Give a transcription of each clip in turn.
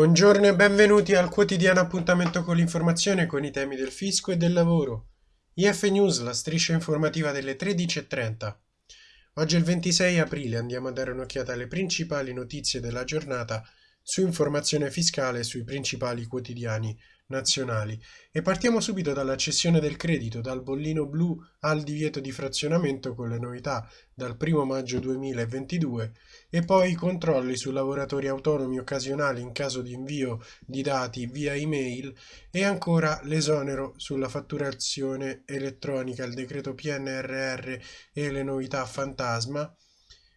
Buongiorno e benvenuti al quotidiano appuntamento con l'informazione con i temi del fisco e del lavoro. IF News, la striscia informativa delle 13.30. Oggi è il 26 aprile, andiamo a dare un'occhiata alle principali notizie della giornata su informazione fiscale sui principali quotidiani nazionali. E partiamo subito dalla cessione del credito dal bollino blu al divieto di frazionamento con le novità dal 1 maggio 2022 e poi i controlli su lavoratori autonomi occasionali in caso di invio di dati via email e ancora l'esonero sulla fatturazione elettronica, il decreto PNRR e le novità fantasma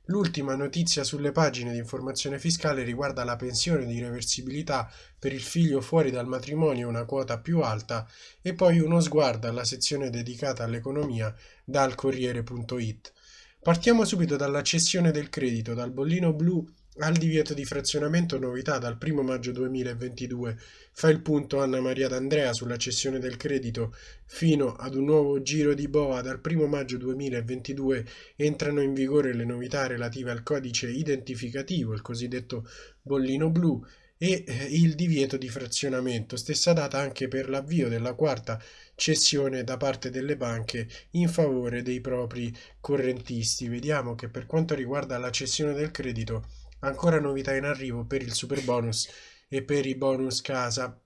L'ultima notizia sulle pagine di informazione fiscale riguarda la pensione di reversibilità per il figlio fuori dal matrimonio una quota più alta e poi uno sguardo alla sezione dedicata all'economia dal Corriere.it. Partiamo subito dalla cessione del credito, dal bollino blu al divieto di frazionamento novità dal 1 maggio 2022 fa il punto Anna Maria D'Andrea sulla cessione del credito. Fino ad un nuovo giro di boa dal 1 maggio 2022 entrano in vigore le novità relative al codice identificativo, il cosiddetto bollino blu e eh, il divieto di frazionamento, stessa data anche per l'avvio della quarta cessione da parte delle banche in favore dei propri correntisti. Vediamo che per quanto riguarda la cessione del credito Ancora novità in arrivo per il super bonus e per i bonus casa.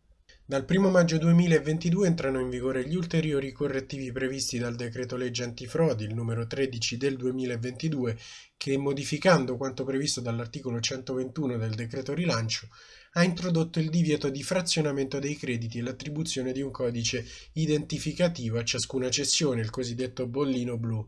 Dal 1 maggio 2022 entrano in vigore gli ulteriori correttivi previsti dal decreto legge antifrodi, il numero 13 del 2022, che modificando quanto previsto dall'articolo 121 del decreto rilancio, ha introdotto il divieto di frazionamento dei crediti e l'attribuzione di un codice identificativo a ciascuna cessione, il cosiddetto bollino blu.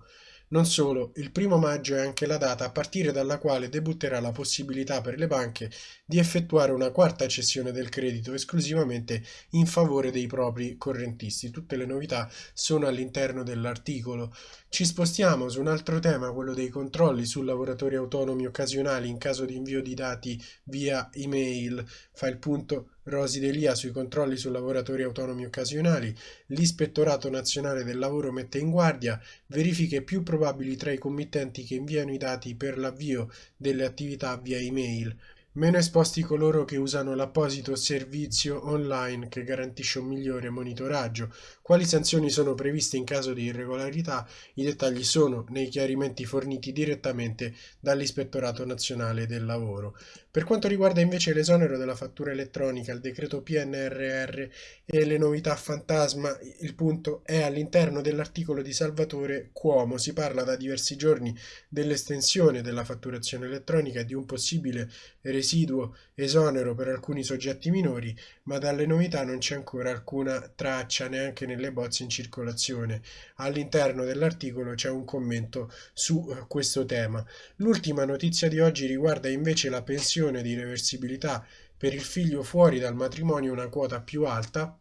Non solo, il primo maggio è anche la data a partire dalla quale debutterà la possibilità per le banche di effettuare una quarta cessione del credito esclusivamente in favore dei propri correntisti. Tutte le novità sono all'interno dell'articolo. Ci spostiamo su un altro tema, quello dei controlli su lavoratori autonomi occasionali in caso di invio di dati via email. Fa il punto Rosi Delia sui controlli su lavoratori autonomi occasionali, l'Ispettorato Nazionale del Lavoro mette in guardia verifiche più probabili tra i committenti che inviano i dati per l'avvio delle attività via email. Meno esposti coloro che usano l'apposito servizio online che garantisce un migliore monitoraggio. Quali sanzioni sono previste in caso di irregolarità? I dettagli sono nei chiarimenti forniti direttamente dall'Ispettorato Nazionale del Lavoro. Per quanto riguarda invece l'esonero della fattura elettronica, il decreto PNRR e le novità fantasma, il punto è all'interno dell'articolo di Salvatore Cuomo. Si parla da diversi giorni dell'estensione della fatturazione elettronica e di un possibile residuo esonero per alcuni soggetti minori, ma dalle novità non c'è ancora alcuna traccia neanche nelle bozze in circolazione. All'interno dell'articolo c'è un commento su questo tema. L'ultima notizia di oggi riguarda invece la pensione condizione di reversibilità. Per il figlio fuori dal matrimonio una quota più alta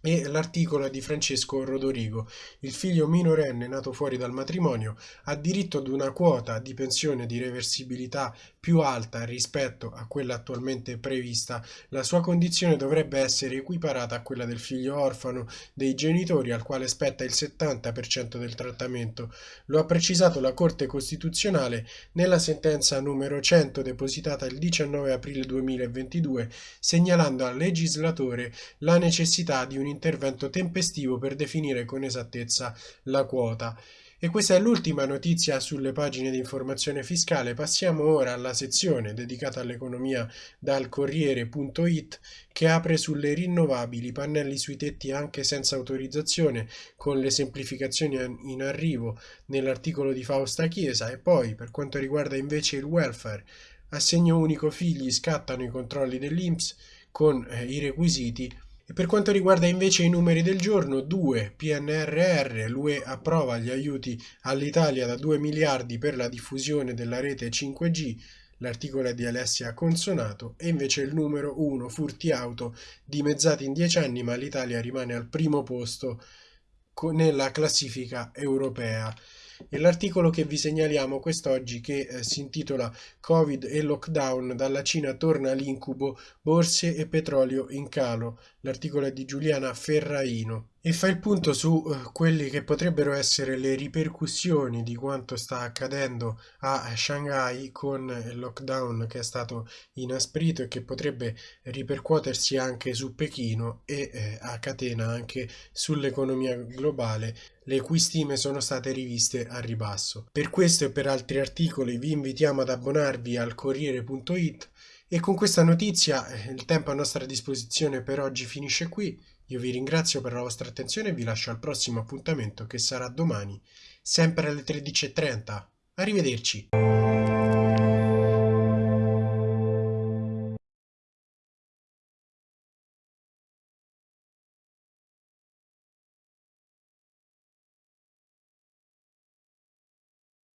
e l'articolo è di Francesco Rodorigo. Il figlio minorenne nato fuori dal matrimonio ha diritto ad una quota di pensione di reversibilità più alta rispetto a quella attualmente prevista. La sua condizione dovrebbe essere equiparata a quella del figlio orfano dei genitori al quale spetta il 70% del trattamento. Lo ha precisato la Corte Costituzionale nella sentenza numero 100 depositata il 19 aprile 2022 segnalando al legislatore la necessità di un intervento tempestivo per definire con esattezza la quota. E questa è l'ultima notizia sulle pagine di informazione fiscale. Passiamo ora alla sezione dedicata all'economia dal Corriere.it che apre sulle rinnovabili, pannelli sui tetti anche senza autorizzazione, con le semplificazioni in arrivo nell'articolo di Fausta Chiesa e poi per quanto riguarda invece il welfare, assegno unico figli scattano i controlli dell'Inps con eh, i requisiti e per quanto riguarda invece i numeri del giorno, 2 PNRR, l'UE approva gli aiuti all'Italia da 2 miliardi per la diffusione della rete 5G, l'articolo è di Alessia Consonato, e invece il numero 1 furti auto dimezzati in 10 anni, ma l'Italia rimane al primo posto nella classifica europea. E l'articolo che vi segnaliamo quest'oggi che eh, si intitola Covid e lockdown, dalla Cina torna l'incubo, borse e petrolio in calo. L'articolo è di Giuliana Ferraino. E fa il punto su eh, quelle che potrebbero essere le ripercussioni di quanto sta accadendo a Shanghai con il lockdown che è stato inasprito e che potrebbe ripercuotersi anche su Pechino e eh, a catena anche sull'economia globale le cui stime sono state riviste a ribasso. Per questo e per altri articoli vi invitiamo ad abbonarvi al Corriere.it e con questa notizia eh, il tempo a nostra disposizione per oggi finisce qui. Io vi ringrazio per la vostra attenzione e vi lascio al prossimo appuntamento che sarà domani, sempre alle 13.30. Arrivederci!